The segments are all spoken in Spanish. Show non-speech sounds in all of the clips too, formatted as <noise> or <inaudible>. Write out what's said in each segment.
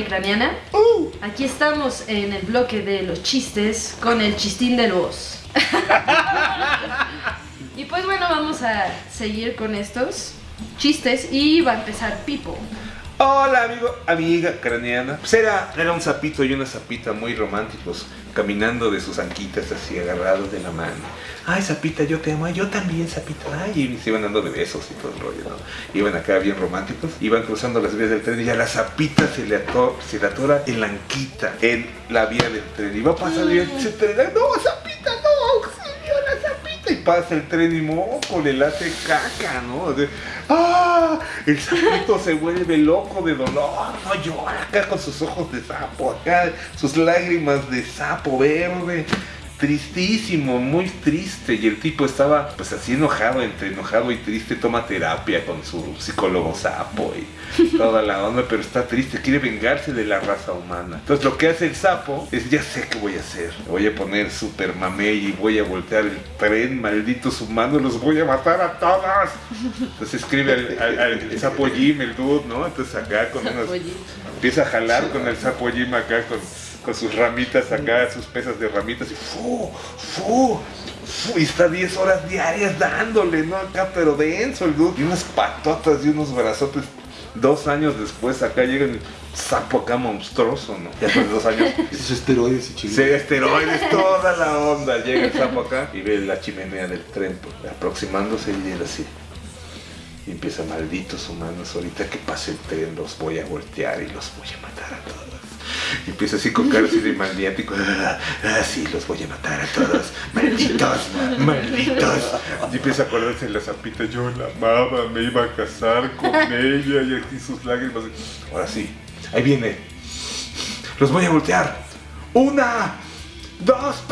y Craniana. Aquí estamos en el bloque de los chistes con el chistín del voz. <laughs> y pues bueno, vamos a seguir con estos chistes y va a empezar Pipo. Hola amigo, amiga craniana. Pues era, era un sapito y una sapita muy románticos, caminando de sus anquitas así agarrados de la mano. Ay, sapita, yo te amo, Ay, yo también, sapita. Ay, y se iban dando de besos y todo el rollo, ¿no? Iban acá bien románticos, iban cruzando las vías del tren y ya la sapita se le, ato- se le atora en la anquita, en la vía del tren. Y va a pasar y ese tren, no, sapita, no, auxilio, la sapita. Y pasa el tren y moco, le late caca, ¿no? De- ¡Ah! El sapito se vuelve loco de dolor, no llora acá con sus ojos de sapo, acá sus lágrimas de sapo verde. Tristísimo, muy triste. Y el tipo estaba pues así enojado, entre enojado y triste, toma terapia con su psicólogo sapo y toda la onda, pero está triste, quiere vengarse de la raza humana. Entonces lo que hace el sapo es, ya sé qué voy a hacer. Voy a poner super mamey y voy a voltear el tren, malditos humanos, los voy a matar a todos. Entonces escribe al, al- al sapo Jim, el dude, ¿no? Entonces acá con unos... Empieza a jalar con el sapo Jim acá con, con sus ramitas acá, sus pesas de ramitas y fu, fu, fu, y está 10 horas diarias dándole, ¿no? Acá pero denso el dude, y unas patotas y unos brazotes. Dos años después acá llega el sapo acá monstruoso, ¿no? Ya después de dos años. <laughs> Esos esteroides y Sí, chingados. esteroides, toda la onda. Llega el sapo acá y ve la chimenea del tren pues, aproximándose y él así. Y empieza, malditos humanos, ahorita que pase el tren los voy a voltear y los voy a matar a todos. Y empieza así con cara así de maniático. Ah, <laughs> ah, sí, los voy a matar a todos. <laughs> Malditos, malditos. Y empieza a acordarse de la zapita. Yo la amaba, me iba a casar con <laughs> ella y aquí sus lágrimas. Ahora sí, ahí viene. Los voy a voltear. Una, dos.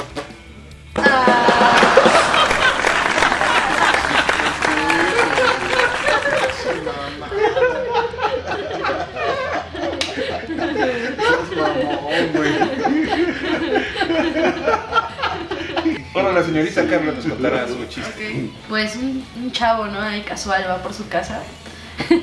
Bueno, la señorita Carla nos contará su chiste. Pues un, un chavo, ¿no? Ahí casual va por su casa. <laughs>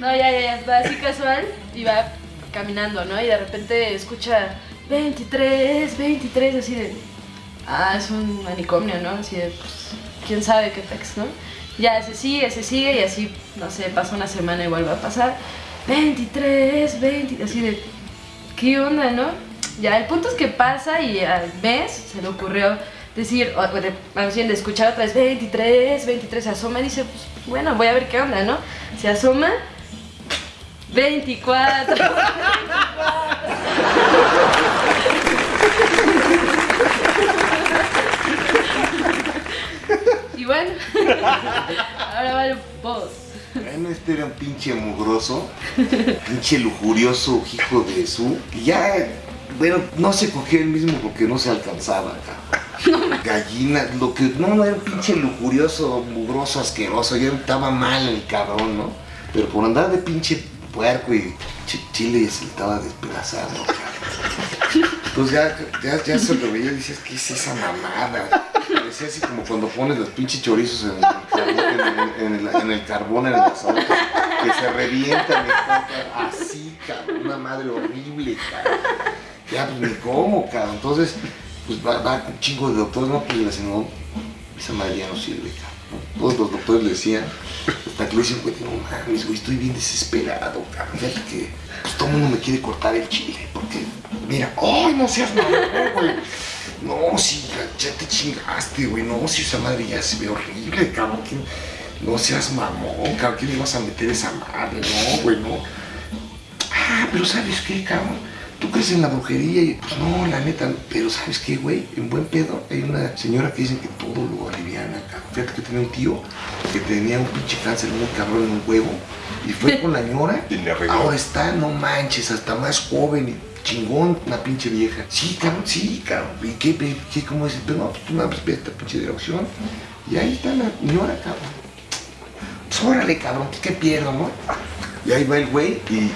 No, ya, ya, ya, va así casual y va caminando, ¿no? Y de repente escucha 23, 23, así de. Ah, es un manicomio, ¿no? Así de, pues, quién sabe qué pex, ¿no? Ya se sigue, se sigue y así, no sé, pasa una semana y vuelve a pasar. 23, 20, así de. ¿Qué onda, no? Ya, el punto es que pasa y al mes se le ocurrió decir, o de, más bien de escuchar otra vez 23, 23, se asoma y dice, pues bueno, voy a ver qué onda, ¿no? Se asoma, 24. <laughs> y bueno, <laughs> ahora va el boss. Bueno, este era un pinche mugroso, pinche lujurioso hijo de su. Y ya, bueno, no se cogía el mismo porque no se alcanzaba, cabrón. Gallina, lo que. No, no, era un pinche lujurioso, mugroso, asqueroso. Ya estaba mal el cabrón, ¿no? Pero por andar de pinche puerco y ch- chile se le estaba despedazando. Entonces ya, ya, ya se lo veía y decías, ¿qué es esa mamada? Parecía así como cuando pones los pinches chorizos en el, carbón, en el, en que se revientan, así, cabrón, una madre horrible, cabrón. Ya, pues ni cómo, cabrón. Entonces, pues va, va un chingo de doctores, no, pues le dicen, no, esa madre ya no sirve, cabrón. Todos los doctores le decían, hasta que le dicen, güey, no mames, güey, estoy bien desesperado, cabrón. Fíjate que pues, todo el mundo me quiere cortar el chile, porque, mira, ¡ay, no seas mamón, güey! No, sí, ya, ya te chingaste, güey, no, si esa madre ya se ve horrible, cabrón. que- no seas mamón, cabrón, ¿qué le vas a meter esa madre? No, güey, no. Ah, pero ¿sabes qué, cabrón? Tú crees en la brujería y pues no, la neta, pero ¿sabes qué, güey? En buen pedo hay una señora que dicen que todo lo aliviana, cabrón. Fíjate que tenía un tío que tenía un pinche cáncer muy cabrón en un huevo y fue <laughs> con la ñora. Y le arregló. Ahora está, no manches, hasta más joven y chingón, una pinche vieja. Sí, cabrón, sí, cabrón. ¿Y qué, qué, cómo es? Pero no, pues tú nada más esta pinche dirección y ahí está la ñora, cabrón. Pues órale, cabrón, ¿qué pierdo, no? Y ahí va el güey y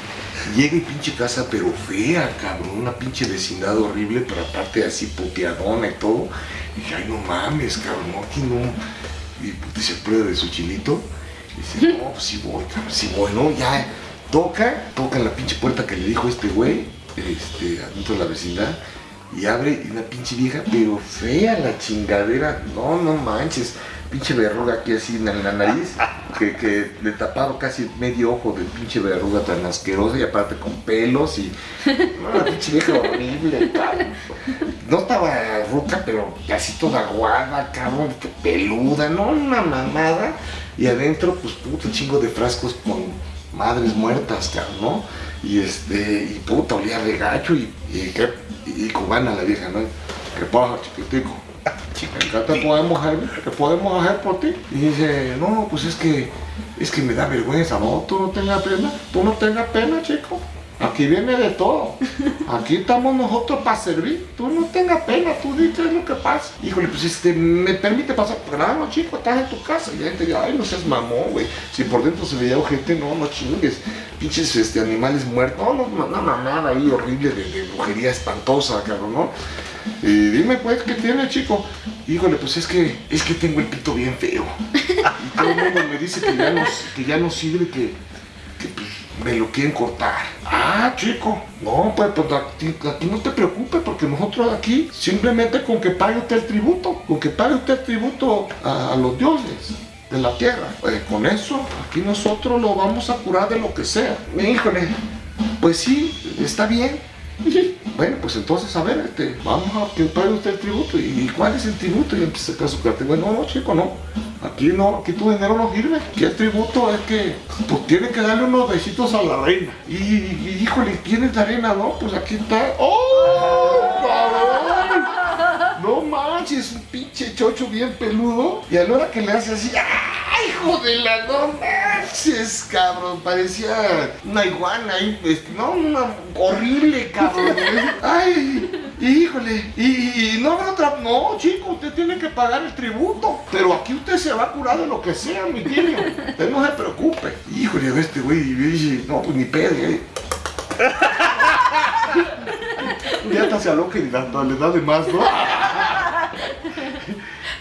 llega y pinche casa, pero fea, cabrón, una pinche vecindad horrible, pero aparte así puteadona y todo. Y dije, ay, no mames, cabrón, aquí no. Y se prueba de su chilito. Dice, no, pues sí voy, cabrón, sí voy, ¿no? Ya toca, toca en la pinche puerta que le dijo este güey, este, adentro de la vecindad, y abre una pinche vieja, pero fea la chingadera, no, no manches, pinche verruga aquí así en la nariz, que, que le tapaba casi medio ojo de pinche verruga tan asquerosa y aparte con pelos y, la pinche vieja horrible. No estaba ruca, pero casi toda aguada, cabrón, peluda, no, una mamada. Y adentro, pues puto chingo de frascos con madres muertas, cabrón, ¿no? Y este, y puta, olía de gacho y, y, cubana la vieja, ¿no? ¿Qué pasa, chiquitico? ¿Qué te podemos hacer? ¿Qué podemos hacer por ti? Y dice, no, pues es que, es que me da vergüenza, no, tú no tengas pena, tú no tengas pena, chico. Aquí viene de todo. Aquí estamos nosotros para servir. Tú no tengas pena, tú di es lo que pasa. Híjole, pues este, me permite pasar. Claro, chico, estás en tu casa. Y la gente dice, ay, no seas mamón, güey. Si por dentro se veía gente, no, no chingues. Pinches este, animales muertos. No, no, no, mamada ahí horrible de, de brujería espantosa, cabrón, ¿no? Y dime pues, ¿qué tiene, chico? Híjole, pues es que, es que tengo el pito bien feo. Y todo el mundo me dice que ya no, que ya no sirve, que, que pues, me lo quieren cortar. Ah, chico, no, pues, pues aquí, aquí no te preocupes porque nosotros aquí simplemente con que pague usted el tributo, con que pague usted el tributo a, a los dioses de la tierra, pues con eso aquí nosotros lo vamos a curar de lo que sea. Híjole, pues sí, está bien. Bueno, pues entonces, a ver, este, vamos a que pague usted el tributo. ¿Y cuál es el tributo? Y empieza a su. Bueno, no, chico, no. Aquí no, aquí tu dinero no sirve. Aquí el tributo es que, pues tiene que darle unos besitos a la reina. Y, y híjole, ¿quién es la reina? No, pues aquí está. ¡Oh! cabrón! No manches, un pinche chocho bien peludo. Y a la hora que le hace así, ¡ay, hijo de la no manches, cabrón! Parecía una iguana ahí, este, no, una horrible, cabrón. <laughs> ¡Ay! Híjole, y, y no habrá otra. No, chico, usted tiene que pagar el tributo. Pero aquí usted se va a curar de lo que sea, mi tío. Usted no se preocupe. Híjole, ve este güey, no, pues ni pedo, ¿eh? <laughs> ya hasta se aloca y le da, le da de más, ¿no?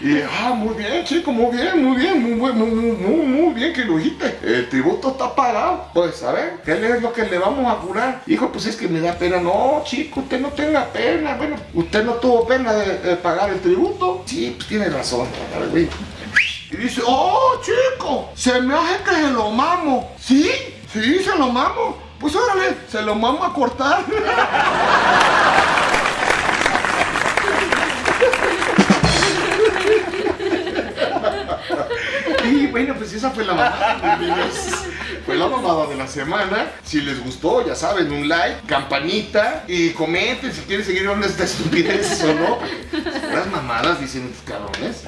Y, ah, muy bien, chico, muy bien, muy bien, muy, muy, muy, muy, muy bien que lo dijiste. El tributo está pagado. Pues, a ver, ¿qué es lo que le vamos a curar? Hijo, pues es que me da pena. No, chico, usted no tenga pena. Bueno, usted no tuvo pena de, pagar el tributo. Sí, pues tiene razón. Güey. Y dice, oh, chico, se me hace que se lo mamo. ¿Sí? Sí, se lo mamo. Pues órale, se lo mamo a cortar. <laughs> esa fue la mamada. Fue la mamada de la semana. Si les gustó, ya saben, un like, campanita y comenten si quieren seguir viendo esta estupidez o no. Las mamadas dicen estos cabrones.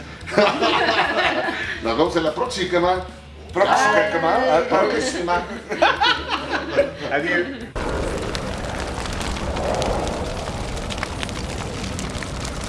Nos vemos en la próxima. Próxima, próxima. Adiós.